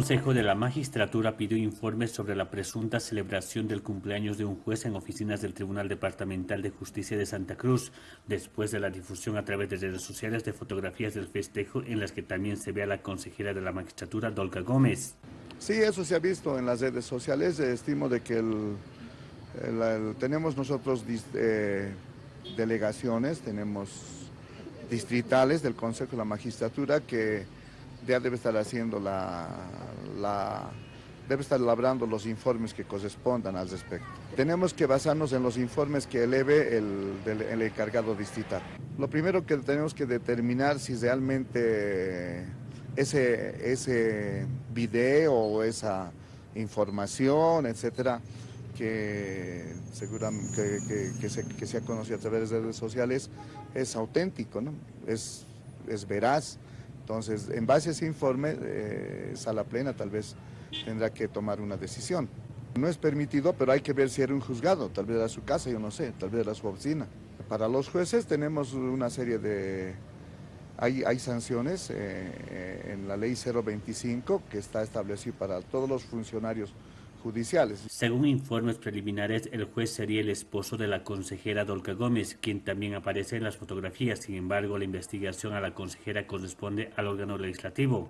Consejo de la Magistratura pidió informes sobre la presunta celebración del cumpleaños de un juez en oficinas del Tribunal Departamental de Justicia de Santa Cruz, después de la difusión a través de redes sociales de fotografías del festejo en las que también se ve a la consejera de la Magistratura, Dolga Gómez. Sí, eso se ha visto en las redes sociales. Estimo de que tenemos nosotros eh, delegaciones, tenemos distritales del Consejo de la Magistratura que ya debe estar haciendo la, debe estar elaborando los informes que correspondan al respecto. Tenemos que basarnos en los informes que eleve el, el encargado distrital. Lo primero que tenemos que determinar si realmente ese, ese video o esa información, etcétera, que, seguramente, que, se, que, se, ha conocido a través de redes sociales, es auténtico, ¿no? es, es veraz. Entonces, en base a ese informe, eh, Sala Plena tal vez tendrá que tomar una decisión. No es permitido, pero hay que ver si era un juzgado, tal vez era su casa, yo no sé, tal vez era su oficina. Para los jueces tenemos una serie de... Hay, hay sanciones eh, en la ley 025 que está establecido para todos los funcionarios judiciales. Según informes preliminares, el juez sería el esposo de la consejera Dolca Gómez, quien también aparece en las fotografías. Sin embargo, la investigación a la consejera corresponde al órgano legislativo.